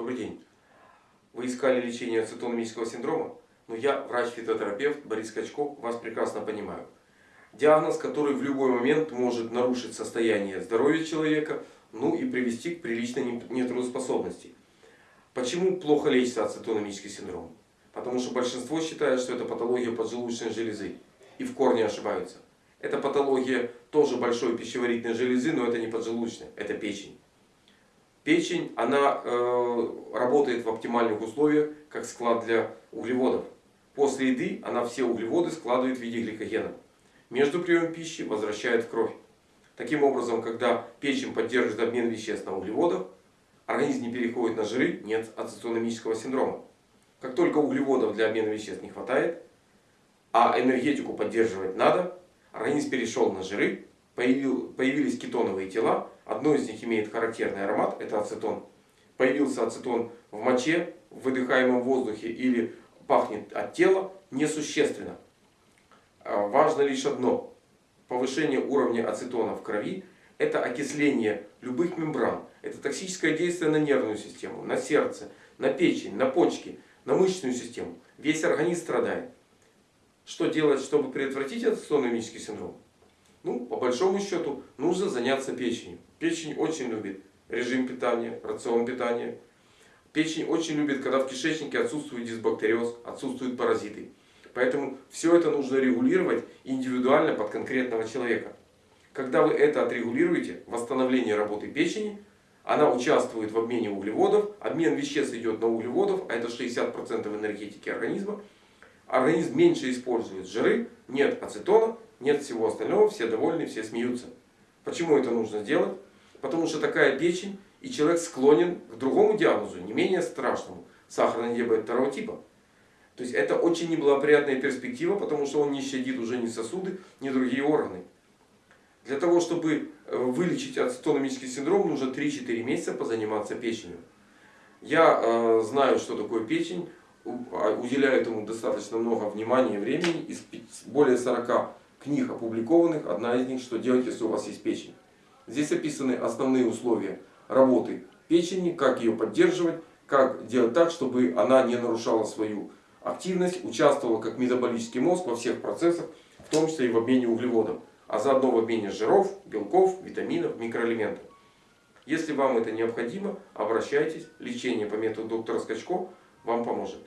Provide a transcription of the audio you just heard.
Добрый день. Вы искали лечение ацетономического синдрома? Но я, врач-фитотерапевт Борис Качков, вас прекрасно понимаю. Диагноз, который в любой момент может нарушить состояние здоровья человека, ну и привести к приличной нетрудоспособности. Почему плохо лечится ацетономический синдром? Потому что большинство считает, что это патология поджелудочной железы. И в корне ошибаются. Это патология тоже большой пищеварительной железы, но это не поджелудочная, это печень. Печень, она э, работает в оптимальных условиях, как склад для углеводов. После еды она все углеводы складывает в виде гликогена. Между приемом пищи возвращает в кровь. Таким образом, когда печень поддерживает обмен веществ на углеводах, организм не переходит на жиры, нет ацетономического синдрома. Как только углеводов для обмена веществ не хватает, а энергетику поддерживать надо, организм перешел на жиры, появились кетоновые тела, одно из них имеет характерный аромат, это ацетон. Появился ацетон в моче, в выдыхаемом воздухе или пахнет от тела, несущественно. А, важно лишь одно. Повышение уровня ацетона в крови – это окисление любых мембран. Это токсическое действие на нервную систему, на сердце, на печень, на почки, на мышечную систему. Весь организм страдает. Что делать, чтобы предотвратить ацетономический синдром? Ну, по большому счету, нужно заняться печенью. Печень очень любит режим питания, рацион питания. Печень очень любит, когда в кишечнике отсутствует дисбактериоз, отсутствуют паразиты. Поэтому все это нужно регулировать индивидуально под конкретного человека. Когда вы это отрегулируете, восстановление работы печени, она участвует в обмене углеводов, обмен веществ идет на углеводов, а это 60% энергетики организма. Организм меньше использует жиры, нет ацетона, нет всего остального, все довольны, все смеются. Почему это нужно сделать? Потому что такая печень, и человек склонен к другому диагнозу, не менее страшному, сахарный диабет второго типа. То есть это очень неблагоприятная перспектива, потому что он не щадит уже ни сосуды, ни другие органы. Для того, чтобы э, вылечить ацетономический синдром, нужно 3-4 месяца позаниматься печенью. Я э, знаю, что такое печень, а, уделяю этому достаточно много внимания и времени. Из более 40 книг опубликованных, одна из них, что делать, если у вас есть печень. Здесь описаны основные условия работы печени, как ее поддерживать, как делать так, чтобы она не нарушала свою активность, участвовала как метаболический мозг во всех процессах, в том числе и в обмене углеводов, а заодно в обмене жиров, белков, витаминов, микроэлементов. Если вам это необходимо, обращайтесь. Лечение по методу доктора Скачко вам поможет.